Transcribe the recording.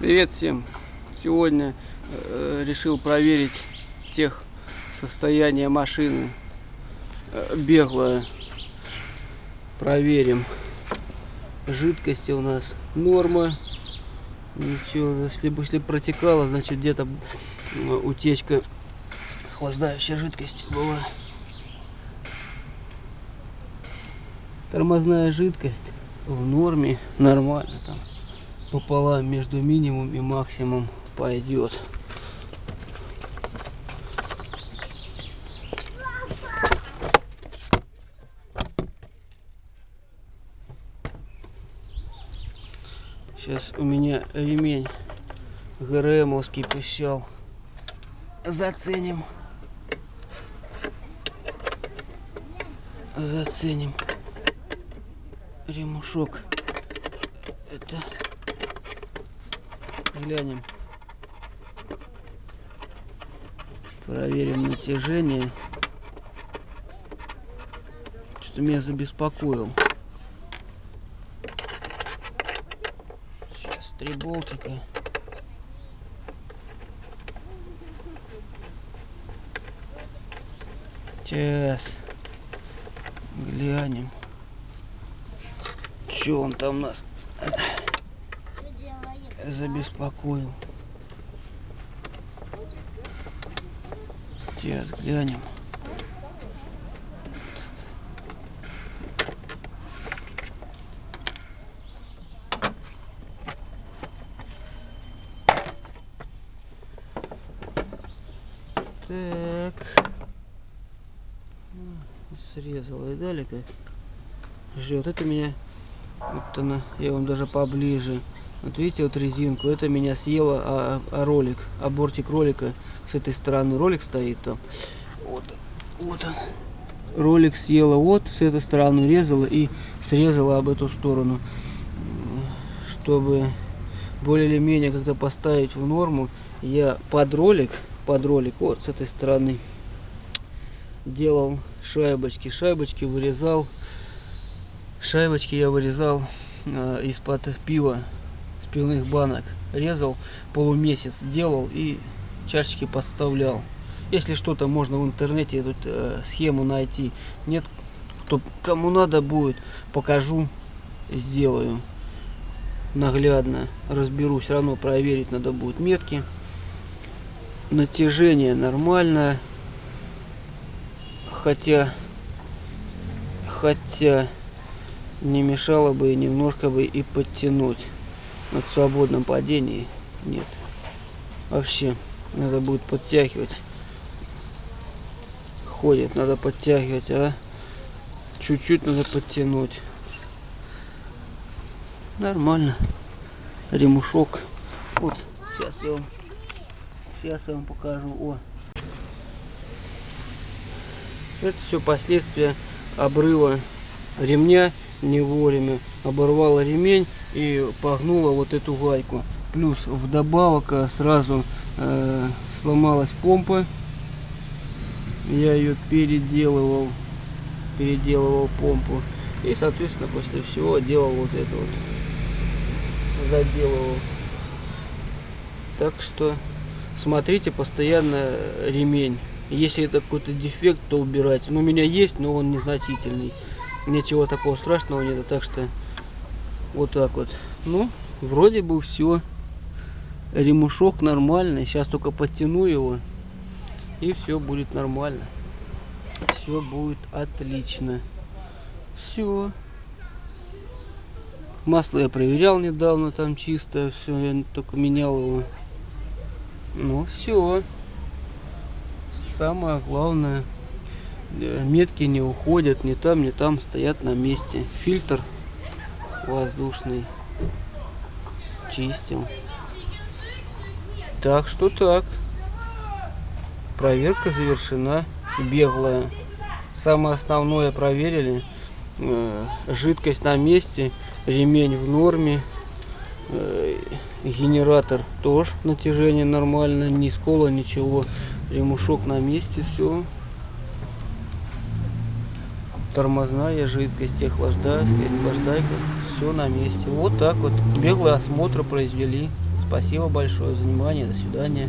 Привет всем! Сегодня э, решил проверить тех состояние машины э, беглое. Проверим. Жидкости у нас норма. Ничего, если бы если протекало, значит где-то утечка охлаждающей жидкости была. Тормозная жидкость в норме, нормально там пополам между минимум и максимум пойдет. Сейчас у меня ремень ГРМовский пищал. Заценим. Заценим. Ремушок. Это Глянем. Проверим натяжение. Что-то меня забеспокоил. Сейчас три болтика. Сейчас. Глянем. Что он там у нас? Забеспокоил. Сейчас глянем. Так. Срезал и далее как ждет. Это меня вот она, я вам даже поближе вот видите, вот резинку, это меня съело, а, а ролик, а бортик ролика с этой стороны ролик стоит там. Вот, вот он. Ролик съела вот, с этой стороны резала и срезала об эту сторону. Чтобы более или менее как-то поставить в норму, я под ролик, под ролик, вот с этой стороны, делал шайбочки. Шайбочки вырезал, шайбочки я вырезал э, из-под пива пивных банок. Резал полумесяц, делал и чашечки подставлял. Если что-то можно в интернете эту э, схему найти. Нет, то кому надо будет, покажу, сделаю. Наглядно разберусь, равно проверить надо будет метки. Натяжение нормально. Хотя, хотя не мешало бы немножко бы и подтянуть на свободном падении нет. Вообще, надо будет подтягивать. Ходит, надо подтягивать, а чуть-чуть надо подтянуть. Нормально. Ремушок. Вот, сейчас я вам, сейчас я вам покажу. О. Это все последствия обрыва ремня не вовремя. Оборвала ремень и погнула вот эту гайку. Плюс вдобавок э, сразу э, сломалась помпа. Я ее переделывал, переделывал помпу. И, соответственно, после всего делал вот это вот. Заделывал. Так что смотрите постоянно ремень. Если это какой-то дефект, то убирайте. Но ну, у меня есть, но он незначительный. Ничего такого страшного нет. Так что вот так вот. Ну, вроде бы все. Ремушок нормальный. Сейчас только подтяну его. И все будет нормально. Все будет отлично. Все. Масло я проверял недавно, там чисто, все, я только менял его. Ну все. Самое главное, э, метки не уходят, ни там, ни там, стоят на месте. Фильтр воздушный чистил. Так что так. Проверка завершена. Беглая. Самое основное проверили. Э, жидкость на месте. Ремень в норме. Э, генератор тоже натяжение нормально. Ни скола, ничего. Ремушок на месте. Все тормозная жидкость, охлаждайка, охлаждайка, все на месте. Вот так вот беглый осмотр произвели. Спасибо большое за внимание. До свидания.